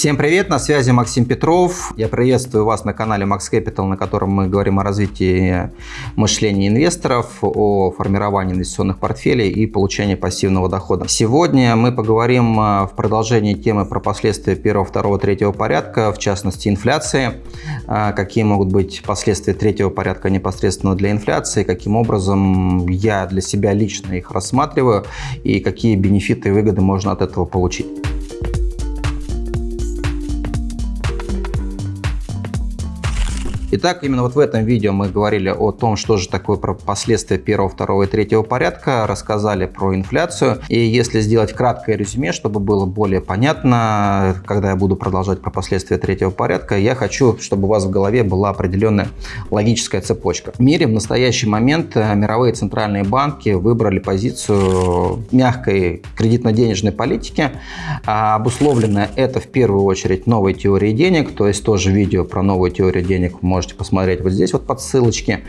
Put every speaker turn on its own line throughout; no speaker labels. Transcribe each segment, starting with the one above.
Всем привет, на связи Максим Петров. Я приветствую вас на канале Max Capital, на котором мы говорим о развитии мышления инвесторов, о формировании инвестиционных портфелей и получении пассивного дохода. Сегодня мы поговорим а, в продолжении темы про последствия первого, второго, третьего порядка, в частности инфляции, а, какие могут быть последствия третьего порядка непосредственно для инфляции, каким образом я для себя лично их рассматриваю и какие бенефиты и выгоды можно от этого получить. Итак, именно вот в этом видео мы говорили о том, что же такое про последствия первого, второго и третьего порядка, рассказали про инфляцию. И если сделать краткое резюме, чтобы было более понятно, когда я буду продолжать про последствия третьего порядка, я хочу, чтобы у вас в голове была определенная логическая цепочка. В мире в настоящий момент э, мировые центральные банки выбрали позицию мягкой кредитно-денежной политики. А обусловлено это в первую очередь новой теорией денег, то есть тоже видео про новую теорию денег можно можете посмотреть вот здесь вот под ссылочки,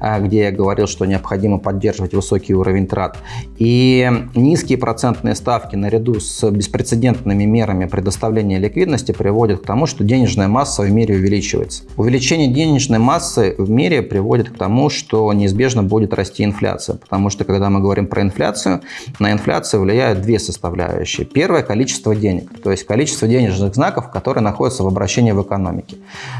а, где я говорил, что необходимо поддерживать высокий уровень трат. И низкие процентные ставки наряду с беспрецедентными мерами предоставления ликвидности приводят к тому, что денежная масса в мире увеличивается. Увеличение денежной массы в мире приводит к тому, что неизбежно будет расти инфляция. Потому что, когда мы говорим про инфляцию, на инфляцию влияют две составляющие. Первое – количество денег, то есть количество денежных знаков, которые находятся в обращении в экономике.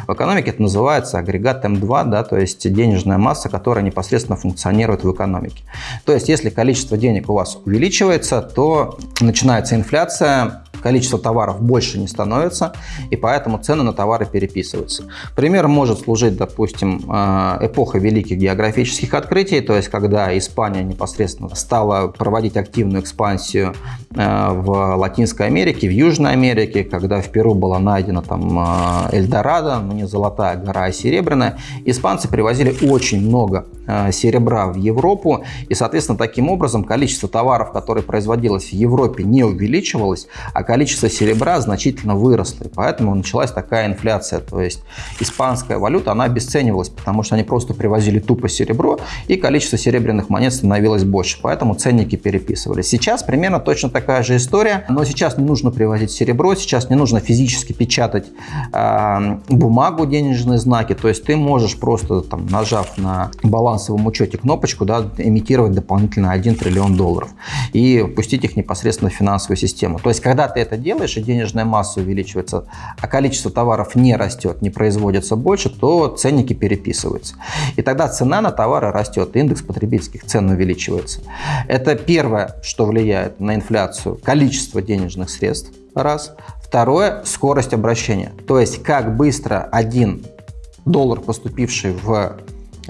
В экономике это называется агрегат М2, да, то есть денежная масса, которая непосредственно функционирует в экономике. То есть если количество денег у вас увеличивается, то начинается инфляция, количество товаров больше не становится, и поэтому цены на товары переписываются. Пример может служить, допустим, э, эпоха великих географических открытий, то есть когда Испания непосредственно стала проводить активную экспансию э, в Латинской Америке, в Южной Америке, когда в Перу была найдена там э, Эльдорадо, ну не золотая гора, а серебряная, испанцы привозили очень много серебра в Европу, и, соответственно, таким образом количество товаров, которые производилось в Европе, не увеличивалось, а количество серебра значительно выросло, и поэтому началась такая инфляция. То есть испанская валюта, она обесценивалась, потому что они просто привозили тупо серебро, и количество серебряных монет становилось больше, поэтому ценники переписывались. Сейчас примерно точно такая же история, но сейчас не нужно привозить серебро, сейчас не нужно физически печатать э, бумагу, денежные знаки, то есть ты можешь просто там, нажав на балансовом учете кнопочку, да, имитировать дополнительно 1 триллион долларов и пустить их непосредственно в финансовую систему. То есть когда ты это делаешь, и денежная масса увеличивается, а количество товаров не растет, не производится больше, то ценники переписываются. И тогда цена на товары растет, индекс потребительских цен увеличивается. Это первое, что влияет на инфляцию, количество денежных средств, раз. Второе – скорость обращения. То есть, как быстро один доллар, поступивший в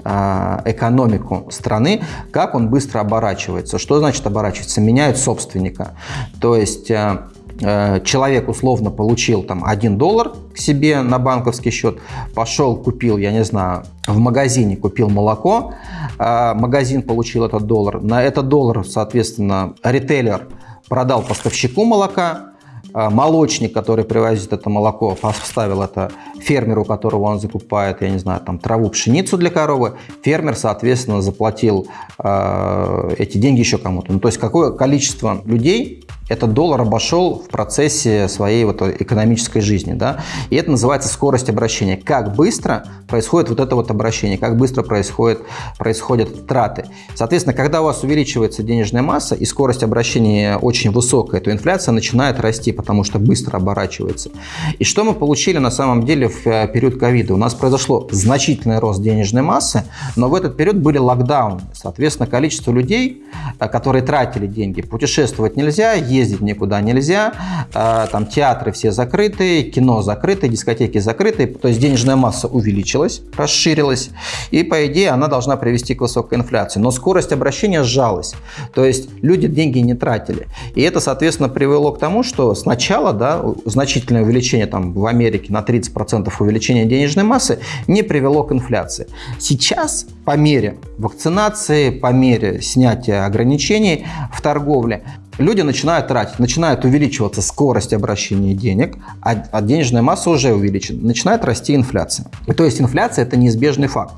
а, экономику страны, как он быстро оборачивается. Что значит оборачивается? Меняет собственника. То есть а, человек условно получил там 1 доллар к себе на банковский счет, пошел, купил, я не знаю, в магазине купил молоко, э, магазин получил этот доллар, на этот доллар, соответственно, ритейлер продал поставщику молока, э, молочник, который привозит это молоко, поставил это фермеру, которого он закупает, я не знаю, там траву, пшеницу для коровы, фермер, соответственно, заплатил э, эти деньги еще кому-то. Ну, то есть какое количество людей этот доллар обошел в процессе своей вот экономической жизни. Да? И это называется скорость обращения. Как быстро происходит вот это вот обращение, как быстро происходит, происходят траты. Соответственно, когда у вас увеличивается денежная масса и скорость обращения очень высокая, то инфляция начинает расти, потому что быстро оборачивается. И что мы получили на самом деле в э, период ковида? У нас произошло значительный рост денежной массы, но в этот период были локдауны. Соответственно, количество людей, э, которые тратили деньги, путешествовать нельзя, ездить никуда нельзя, а, там театры все закрыты, кино закрыто, дискотеки закрыты, то есть денежная масса увеличилась, расширилась, и по идее она должна привести к высокой инфляции. Но скорость обращения сжалась, то есть люди деньги не тратили. И это, соответственно, привело к тому, что сначала да, значительное увеличение там, в Америке на 30% увеличения денежной массы не привело к инфляции. Сейчас по мере вакцинации, по мере снятия ограничений в торговле, люди начинают тратить, начинает увеличиваться скорость обращения денег, а, а денежная масса уже увеличена, начинает расти инфляция. И то есть инфляция – это неизбежный факт.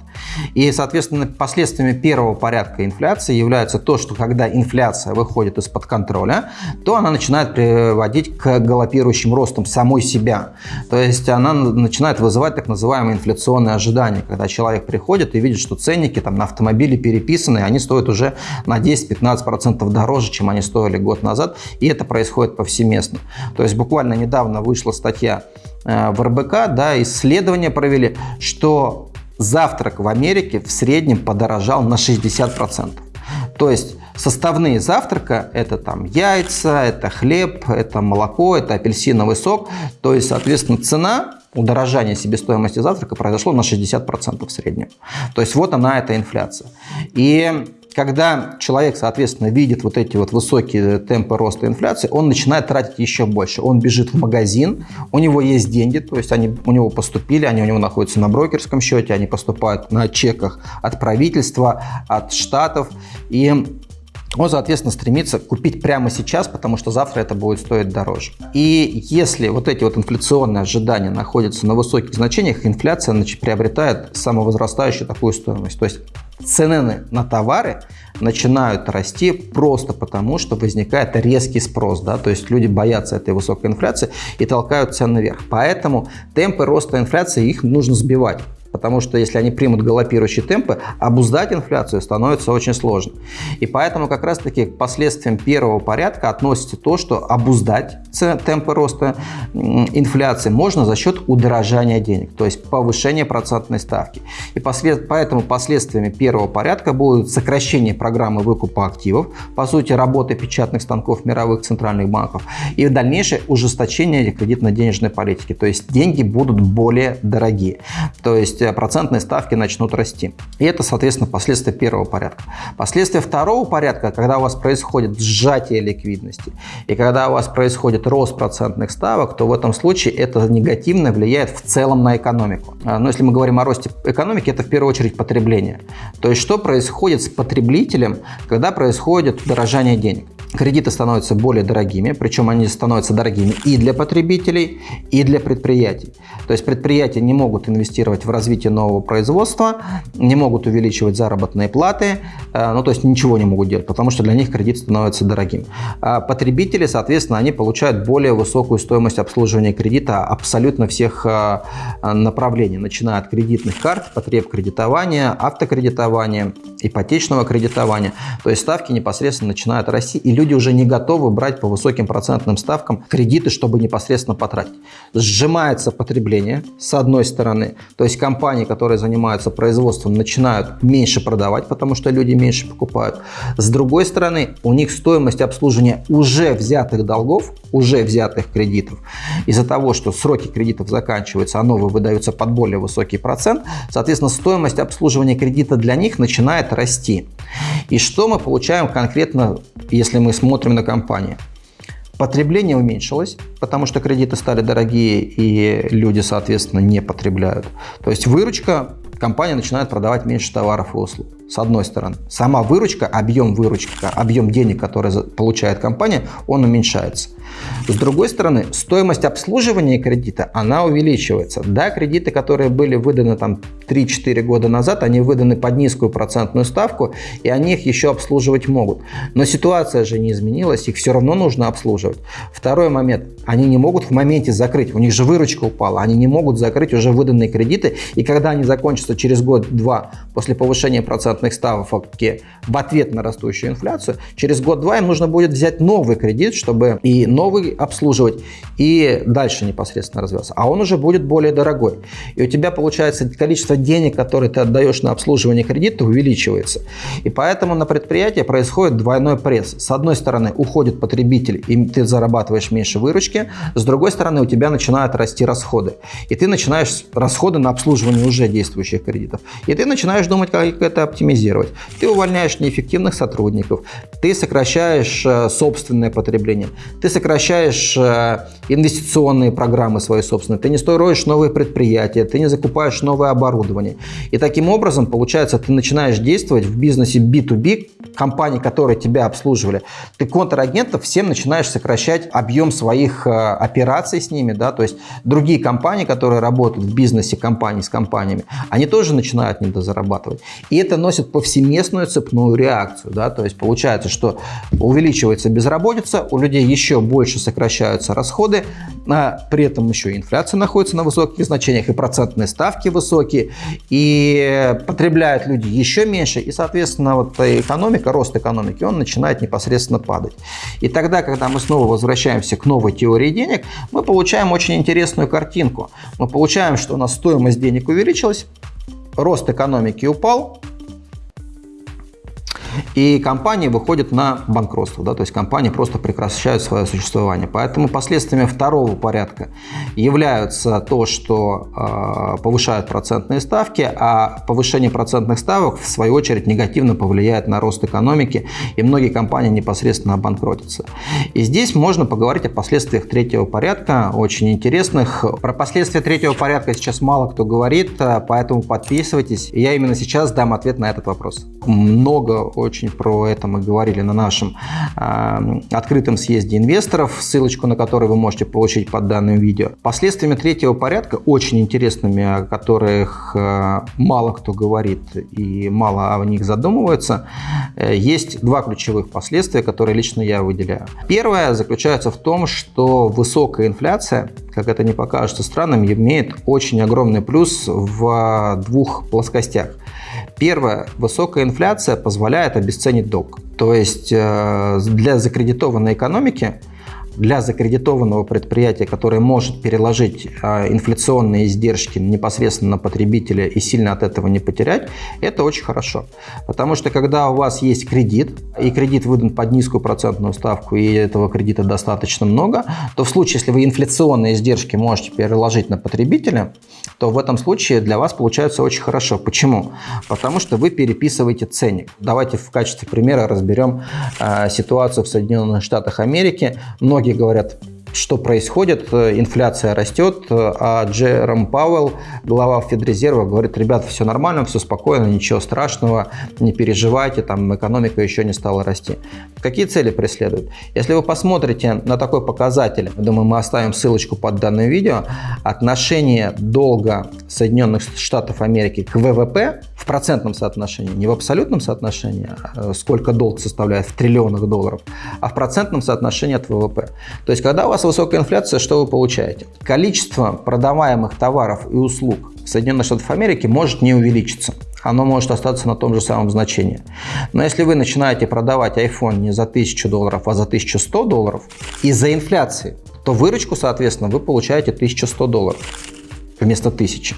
И, соответственно, последствиями первого порядка инфляции является то, что когда инфляция выходит из-под контроля, то она начинает приводить к галопирующим ростам самой себя. То есть она начинает вызывать так называемые инфляционные ожидания, когда человек приходит и видит, что ценники там, на автомобили переписаны, они стоят уже на 10-15% дороже, чем они стоили год назад, и это происходит повсеместно. То есть буквально недавно вышла статья э, в РБК, да, исследования провели, что завтрак в Америке в среднем подорожал на 60%. То есть составные завтрака это там яйца, это хлеб, это молоко, это апельсиновый сок. То есть, соответственно, цена удорожание себестоимости завтрака произошло на 60% в среднем. То есть вот она, эта инфляция. И когда человек, соответственно, видит вот эти вот высокие темпы роста инфляции, он начинает тратить еще больше. Он бежит в магазин, у него есть деньги, то есть они у него поступили, они у него находятся на брокерском счете, они поступают на чеках от правительства, от штатов. И он, соответственно, стремится купить прямо сейчас, потому что завтра это будет стоить дороже. И если вот эти вот инфляционные ожидания находятся на высоких значениях, инфляция значит, приобретает самовозрастающую такую стоимость. То есть цены на товары начинают расти просто потому, что возникает резкий спрос. Да? То есть люди боятся этой высокой инфляции и толкают цены вверх. Поэтому темпы роста инфляции их нужно сбивать потому что если они примут галопирующие темпы, обуздать инфляцию становится очень сложно. И поэтому как раз-таки к последствиям первого порядка относится то, что обуздать темпы роста инфляции можно за счет удорожания денег, то есть повышения процентной ставки. И послед... поэтому последствиями первого порядка будут сокращение программы выкупа активов, по сути работы печатных станков мировых центральных банков, и дальнейшее ужесточение кредитно-денежной политики, то есть деньги будут более дорогие. То есть процентные ставки начнут расти. И это, соответственно, последствия первого порядка. Последствия второго порядка, когда у вас происходит сжатие ликвидности и когда у вас происходит рост процентных ставок, то в этом случае это негативно влияет в целом на экономику. А, но если мы говорим о росте экономики, это в первую очередь потребление. То есть что происходит с потребителем, когда происходит дорожание денег? Кредиты становятся более дорогими, причем они становятся дорогими и для потребителей, и для предприятий. То есть предприятия не могут инвестировать в развитие нового производства, не могут увеличивать заработные платы, э, ну то есть ничего не могут делать, потому что для них кредит становится дорогим. А потребители, соответственно, они получают более высокую стоимость обслуживания кредита абсолютно всех э, направлений, начиная от кредитных карт, потреб кредитования, автокредитования, ипотечного кредитования. То есть ставки непосредственно начинают расти, и люди уже не готовы брать по высоким процентным ставкам кредиты, чтобы непосредственно потратить. Сжимается потребление с одной стороны, то есть компании, которые занимаются производством, начинают меньше продавать, потому что люди меньше покупают. С другой стороны, у них стоимость обслуживания уже взятых долгов, уже взятых кредитов, из-за того, что сроки кредитов заканчиваются, а новые выдаются под более высокий процент, соответственно, стоимость обслуживания кредита для них начинает расти. И что мы получаем конкретно, если мы смотрим на компанию? Потребление уменьшилось, потому что кредиты стали дорогие и люди, соответственно, не потребляют. То есть выручка, компания начинает продавать меньше товаров и услуг с одной стороны. Сама выручка, объем выручки, объем денег, который получает компания, он уменьшается. С другой стороны, стоимость обслуживания кредита, она увеличивается. Да, кредиты, которые были выданы там 3-4 года назад, они выданы под низкую процентную ставку, и они их еще обслуживать могут. Но ситуация же не изменилась, их все равно нужно обслуживать. Второй момент, они не могут в моменте закрыть, у них же выручка упала, они не могут закрыть уже выданные кредиты, и когда они закончатся через год-два после повышения процентных ставок в ответ на растущую инфляцию, через год-два им нужно будет взять новый кредит, чтобы и новый обслуживать, и дальше непосредственно развиваться. А он уже будет более дорогой. И у тебя, получается, количество денег, которые ты отдаешь на обслуживание кредита, увеличивается. И поэтому на предприятии происходит двойной пресс. С одной стороны, уходит потребитель, и ты зарабатываешь меньше выручки. С другой стороны, у тебя начинают расти расходы. И ты начинаешь расходы на обслуживание уже действующих кредитов. И ты начинаешь думать, как это оптимизировать оптимизировать. Ты увольняешь неэффективных сотрудников, ты сокращаешь э, собственное потребление, ты сокращаешь э, инвестиционные программы свои собственные, ты не строишь новые предприятия, ты не закупаешь новое оборудование. И таким образом, получается, ты начинаешь действовать в бизнесе B2B, компании, которые тебя обслуживали, ты контрагентов всем начинаешь сокращать объем своих э, операций с ними, да, то есть другие компании, которые работают в бизнесе компании с компаниями, они тоже начинают недозарабатывать. И это носит повсеместную цепную реакцию, да, то есть получается, что увеличивается безработица, у людей еще больше сокращаются расходы, а при этом еще инфляция находится на высоких значениях, и процентные ставки высокие, и потребляют люди еще меньше, и, соответственно, вот экономика, рост экономики, он начинает непосредственно падать. И тогда, когда мы снова возвращаемся к новой теории денег, мы получаем очень интересную картинку. Мы получаем, что у нас стоимость денег увеличилась, рост экономики упал, и компании выходят на банкротство, да, то есть компании просто прекращают свое существование. Поэтому последствиями второго порядка являются то, что э, повышают процентные ставки, а повышение процентных ставок в свою очередь негативно повлияет на рост экономики, и многие компании непосредственно обанкротятся. И здесь можно поговорить о последствиях третьего порядка, очень интересных. Про последствия третьего порядка сейчас мало кто говорит, поэтому подписывайтесь. Я именно сейчас дам ответ на этот вопрос. Много очень про это мы говорили на нашем э, открытом съезде инвесторов, ссылочку на который вы можете получить под данным видео. Последствиями третьего порядка, очень интересными, о которых э, мало кто говорит и мало о них задумывается, э, есть два ключевых последствия, которые лично я выделяю. Первое заключается в том, что высокая инфляция, как это не покажется странным, имеет очень огромный плюс в двух плоскостях. Первое. Высокая инфляция позволяет обесценить долг. То есть э, для закредитованной экономики для закредитованного предприятия, которое может переложить а, инфляционные издержки непосредственно на потребителя и сильно от этого не потерять, это очень хорошо. Потому что когда у вас есть кредит, и кредит выдан под низкую процентную ставку, и этого кредита достаточно много, то в случае, если вы инфляционные издержки можете переложить на потребителя, то в этом случае для вас получается очень хорошо. Почему? Потому что вы переписываете ценник. Давайте в качестве примера разберем э, ситуацию в Соединенных Штатах Америки. Многие говорят, что происходит, инфляция растет, а Джером Пауэлл, глава Федрезерва, говорит, ребята, все нормально, все спокойно, ничего страшного, не переживайте, там экономика еще не стала расти. Какие цели преследуют? Если вы посмотрите на такой показатель, думаю, мы оставим ссылочку под данным видео, отношение долга Соединенных Штатов Америки к ВВП в процентном соотношении, не в абсолютном соотношении, а сколько долг составляет в триллионах долларов, а в процентном соотношении от ВВП. То есть, когда у вас высокая инфляция, что вы получаете? Количество продаваемых товаров и услуг в Соединенных Штатах Америки может не увеличиться. Оно может остаться на том же самом значении. Но если вы начинаете продавать iPhone не за 1000 долларов, а за 1100 долларов из-за инфляции, то выручку, соответственно, вы получаете 1100 долларов вместо 1000.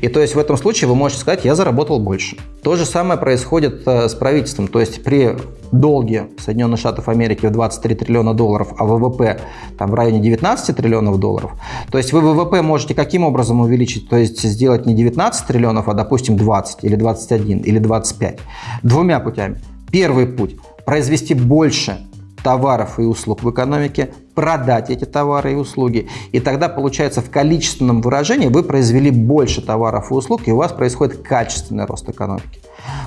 И то есть в этом случае вы можете сказать, я заработал больше. То же самое происходит э, с правительством. То есть при долге Соединенных Штатов Америки в 23 триллиона долларов, а ВВП там в районе 19 триллионов долларов, то есть вы ВВП можете каким образом увеличить? То есть сделать не 19 триллионов, а допустим 20 или 21 или 25. Двумя путями. Первый путь – произвести больше товаров и услуг в экономике, продать эти товары и услуги. И тогда, получается, в количественном выражении вы произвели больше товаров и услуг, и у вас происходит качественный рост экономики.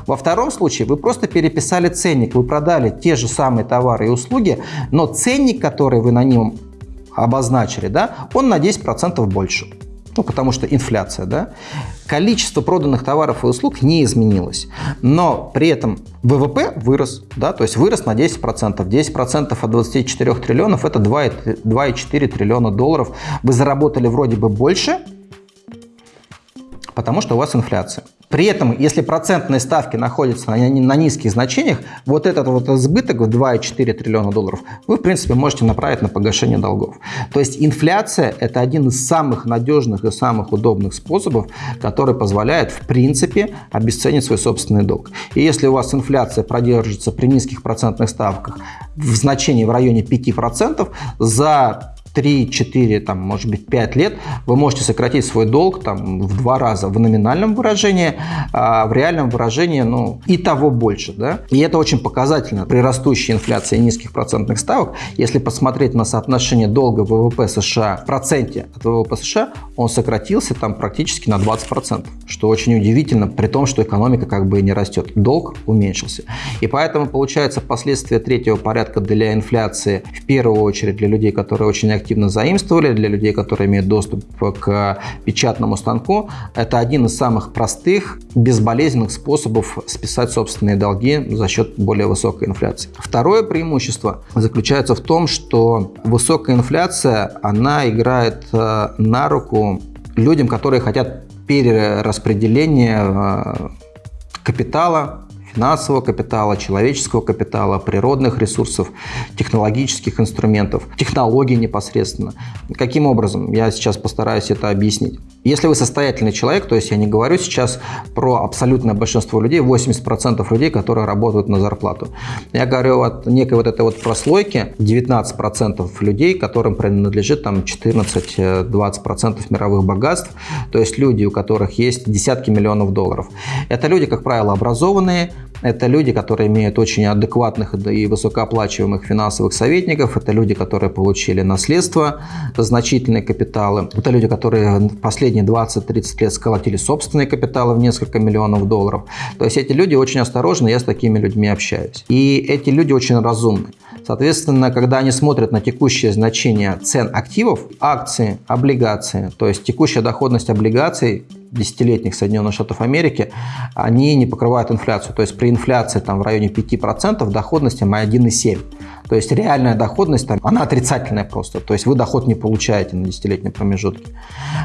Во втором случае вы просто переписали ценник, вы продали те же самые товары и услуги, но ценник, который вы на нем обозначили, да, он на 10% больше ну, потому что инфляция, да, количество проданных товаров и услуг не изменилось, но при этом ВВП вырос, да, то есть вырос на 10%. 10% от 24 триллионов – это 2,4 триллиона долларов. Вы заработали вроде бы больше, потому что у вас инфляция. При этом, если процентные ставки находятся на, на низких значениях, вот этот вот избыток в 2,4 триллиона долларов вы, в принципе, можете направить на погашение долгов. То есть инфляция – это один из самых надежных и самых удобных способов, который позволяет, в принципе, обесценить свой собственный долг. И если у вас инфляция продержится при низких процентных ставках в значении в районе 5%, за 3-4, там, может быть, 5 лет вы можете сократить свой долг там, в два раза в номинальном выражении, а в реальном выражении ну, и того больше. Да? И это очень показательно при растущей инфляции и низких процентных ставок. Если посмотреть на соотношение долга ВВП США в проценте от ВВП США, он сократился там практически на 20%, что очень удивительно, при том, что экономика как бы и не растет. Долг уменьшился. И поэтому получается последствия третьего порядка для инфляции в первую очередь для людей, которые очень активно заимствовали, для людей, которые имеют доступ к печатному станку, это один из самых простых, безболезненных способов списать собственные долги за счет более высокой инфляции. Второе преимущество заключается в том, что высокая инфляция, она играет э, на руку людям, которые хотят перераспределения э, капитала финансового капитала, человеческого капитала, природных ресурсов, технологических инструментов, технологий непосредственно. Каким образом? Я сейчас постараюсь это объяснить. Если вы состоятельный человек, то есть я не говорю сейчас про абсолютное большинство людей, 80% людей, которые работают на зарплату. Я говорю от некой вот этой вот прослойки, 19% людей, которым принадлежит там 14-20% мировых богатств, то есть люди, у которых есть десятки миллионов долларов. Это люди, как правило, образованные, это люди, которые имеют очень адекватных и высокооплачиваемых финансовых советников. Это люди, которые получили наследство, значительные капиталы. Это люди, которые последние 20-30 лет сколотили собственные капиталы в несколько миллионов долларов. То есть эти люди очень осторожны, я с такими людьми общаюсь. И эти люди очень разумны. Соответственно, когда они смотрят на текущее значение цен активов, акции, облигации, то есть текущая доходность облигаций десятилетних Соединенных Штатов Америки, они не покрывают инфляцию. То есть при инфляции там, в районе 5% доходность мы 1,7%. То есть реальная доходность там, она отрицательная просто. То есть вы доход не получаете на десятилетнем промежутке.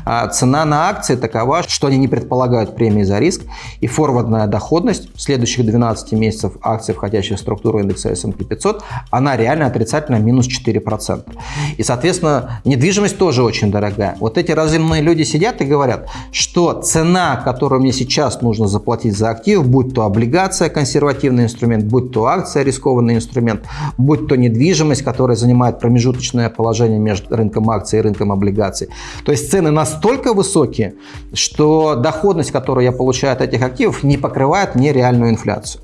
А цена на акции такова, что они не предполагают премии за риск. И форвардная доходность в следующих 12 месяцев акций, входящих в структуру индекса S&P 500, она реально отрицательная, минус 4%. И, соответственно, недвижимость тоже очень дорогая. Вот эти разумные люди сидят и говорят, что цена, которую мне сейчас нужно заплатить за актив, будь то облигация, консервативный инструмент, будь то акция, рискованный инструмент, будь то недвижимость, которая занимает промежуточное положение между рынком акций и рынком облигаций. То есть цены настолько высокие, что доходность, которую я получаю от этих активов, не покрывает мне реальную инфляцию.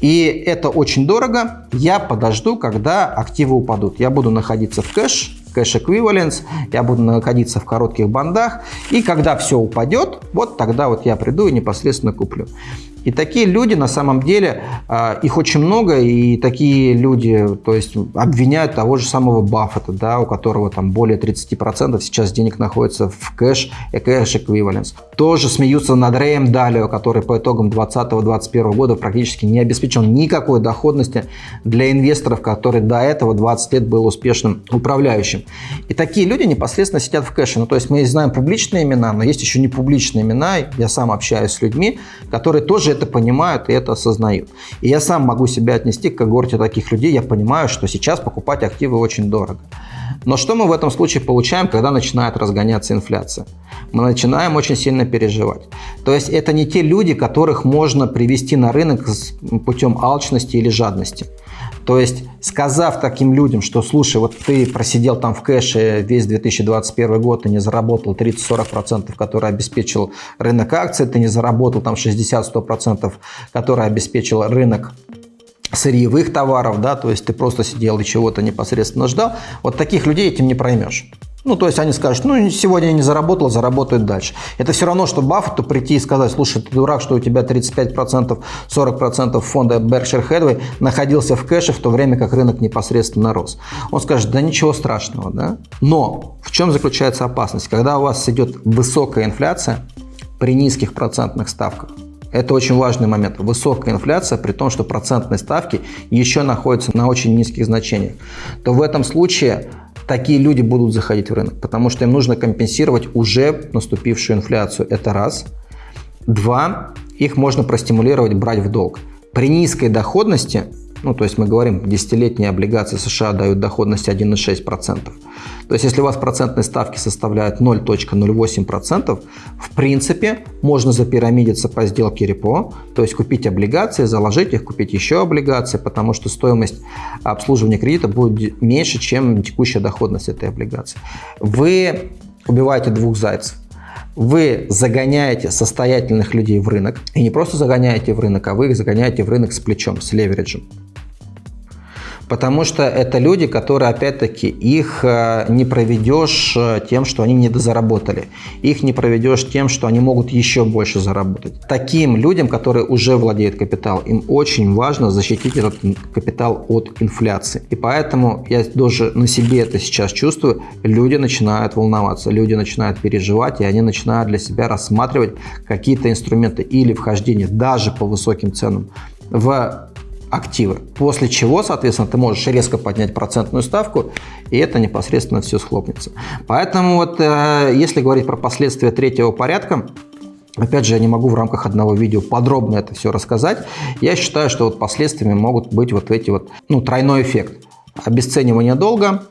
И это очень дорого. Я подожду, когда активы упадут. Я буду находиться в кэш, кэш эквиваленс, я буду находиться в коротких бандах. И когда все упадет, вот тогда вот я приду и непосредственно куплю. И такие люди, на самом деле, а, их очень много, и такие люди, то есть, обвиняют того же самого Баффета, да, у которого там более 30% сейчас денег находится в кэш и кэш эквиваленс. Тоже смеются над Рэем Далио, который по итогам 2020-2021 года практически не обеспечил никакой доходности для инвесторов, который до этого 20 лет был успешным управляющим. И такие люди непосредственно сидят в кэше. Ну, то есть мы знаем публичные имена, но есть еще не публичные имена. Я сам общаюсь с людьми, которые тоже это понимают и это осознают. И я сам могу себя отнести к когорте таких людей. Я понимаю, что сейчас покупать активы очень дорого. Но что мы в этом случае получаем, когда начинает разгоняться инфляция? Мы начинаем очень сильно переживать. То есть это не те люди, которых можно привести на рынок путем алчности или жадности. То есть, сказав таким людям, что, слушай, вот ты просидел там в кэше весь 2021 год и не заработал 30-40%, которые обеспечил рынок акций, ты не заработал там 60-100%, которые обеспечил рынок сырьевых товаров, да, то есть ты просто сидел и чего-то непосредственно ждал, вот таких людей этим не проймешь. Ну, то есть они скажут, ну, сегодня я не заработал, заработают дальше. Это все равно, что Баффету прийти и сказать, слушай, ты дурак, что у тебя 35%, 40% фонда Berkshire Hathaway находился в кэше, в то время как рынок непосредственно рос. Он скажет, да ничего страшного, да? Но в чем заключается опасность? Когда у вас идет высокая инфляция при низких процентных ставках, это очень важный момент. Высокая инфляция, при том, что процентные ставки еще находятся на очень низких значениях, то в этом случае такие люди будут заходить в рынок, потому что им нужно компенсировать уже наступившую инфляцию. Это раз. Два, их можно простимулировать брать в долг. При низкой доходности Ну, то есть мы говорим, десятилетние облигации США дают доходность 1,6%. То есть если у вас процентные ставки составляют 0.08%, в принципе, можно запирамидиться по сделке репо, то есть купить облигации, заложить их, купить еще облигации, потому что стоимость обслуживания кредита будет меньше, чем текущая доходность этой облигации. Вы убиваете двух зайцев. Вы загоняете состоятельных людей в рынок, и не просто загоняете в рынок, а вы их загоняете в рынок с плечом, с левериджем. Потому что это люди, которые, опять-таки, их э, не проведешь э, тем, что они недозаработали. Их не проведешь тем, что они могут еще больше заработать. Таким людям, которые уже владеют капиталом, им очень важно защитить этот капитал от инфляции. И поэтому я тоже на себе это сейчас чувствую. Люди начинают волноваться, люди начинают переживать, и они начинают для себя рассматривать какие-то инструменты или вхождение даже по высоким ценам в активы. После чего, соответственно, ты можешь резко поднять процентную ставку, и это непосредственно все схлопнется. Поэтому вот э, если говорить про последствия третьего порядка, Опять же, я не могу в рамках одного видео подробно это все рассказать. Я считаю, что вот последствиями могут быть вот эти вот, ну, тройной эффект. Обесценивание долга,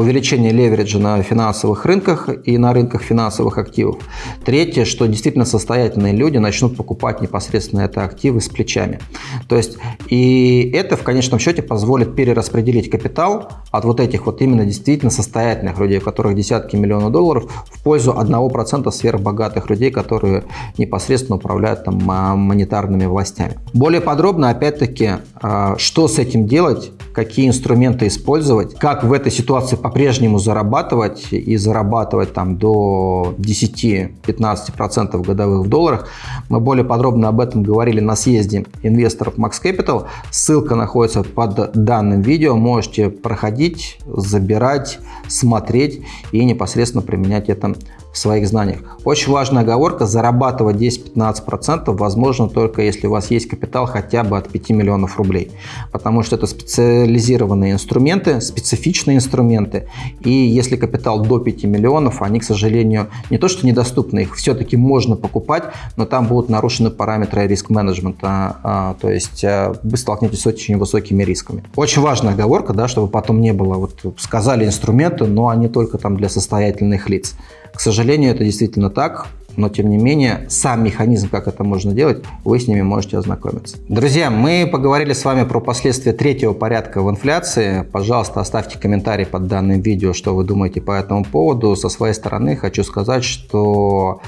увеличение левериджа на финансовых рынках и на рынках финансовых активов. Третье, что действительно состоятельные люди начнут покупать непосредственно это активы с плечами. То есть и это в конечном счете позволит перераспределить капитал от вот этих вот именно действительно состоятельных людей, у которых десятки миллионов долларов, в пользу 1% сверхбогатых людей, которые непосредственно управляют там монетарными властями. Более подробно, опять-таки, а, что с этим делать, какие инструменты использовать, как в этой ситуации по-прежнему зарабатывать и зарабатывать там до 10-15% годовых в долларах. Мы более подробно об этом говорили на съезде инвесторов Max Capital. Ссылка находится под данным видео. Можете проходить, забирать, смотреть и непосредственно применять это в своих знаниях. Очень важная оговорка, зарабатывать 10-15% возможно только если у вас есть капитал хотя бы от 5 миллионов рублей, потому что это специализированные инструменты, специфичные инструменты, и если капитал до 5 миллионов, они, к сожалению, не то что недоступны, их все-таки можно покупать, но там будут нарушены параметры риск-менеджмента, а, то есть а, вы столкнетесь с очень высокими рисками. Очень важная оговорка, да, чтобы потом не было, вот сказали инструменты, но они только там для состоятельных лиц. К сожалению, это действительно так, но тем не менее сам механизм, как это можно делать, вы с ними можете ознакомиться. Друзья, мы поговорили с вами про последствия третьего порядка в инфляции. Пожалуйста, оставьте комментарий под данным видео, что вы думаете по этому поводу. Со своей стороны хочу сказать, что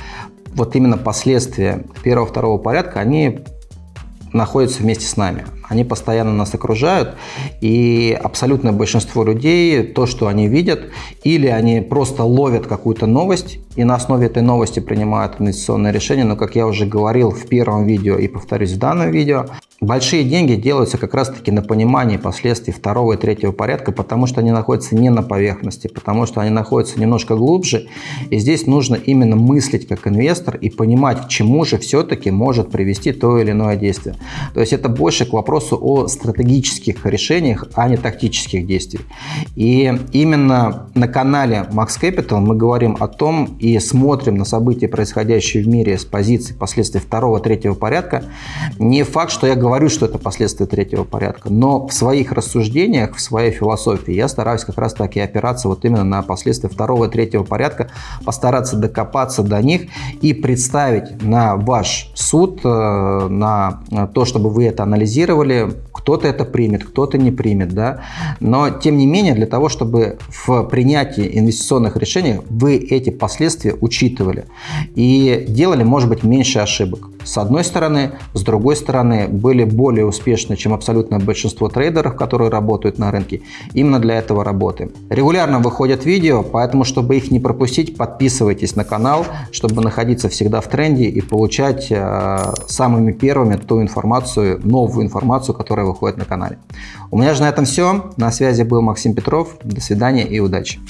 вот именно последствия первого-второго порядка, они находятся вместе с нами. Они постоянно нас окружают, и абсолютное большинство людей, то, что они видят, или они просто ловят какую-то новость, и на основе этой новости принимают инвестиционное решение, но, как я уже говорил в первом видео и повторюсь в данном видео, Большие деньги делаются как раз-таки на понимании последствий второго и третьего порядка, потому что они находятся не на поверхности, потому что они находятся немножко глубже. И здесь нужно именно мыслить как инвестор и понимать, к чему же все-таки может привести то или иное действие. То есть это больше к вопросу о стратегических решениях, а не тактических действиях. И именно на канале Max Capital мы говорим о том и смотрим на события, происходящие в мире с позиции последствий второго, третьего порядка. Не факт, что я говорю что это последствия третьего порядка, но в своих рассуждениях, в своей философии я стараюсь как раз таки опираться вот именно на последствия второго третьего порядка, постараться докопаться до них и представить на ваш суд, э, на то, чтобы вы это анализировали, кто-то это примет, кто-то не примет, да, но тем не менее для того, чтобы в принятии инвестиционных решений вы эти последствия учитывали и делали, может быть, меньше ошибок. С одной стороны, с другой стороны, были более успешны, чем абсолютное большинство трейдеров, которые работают на рынке. Именно для этого работаем. Регулярно выходят видео, поэтому, чтобы их не пропустить, подписывайтесь на канал, чтобы находиться всегда в тренде и получать э, самыми первыми ту информацию, новую информацию, которая выходит на канале. У меня же на этом все. На связи был Максим Петров. До свидания и удачи.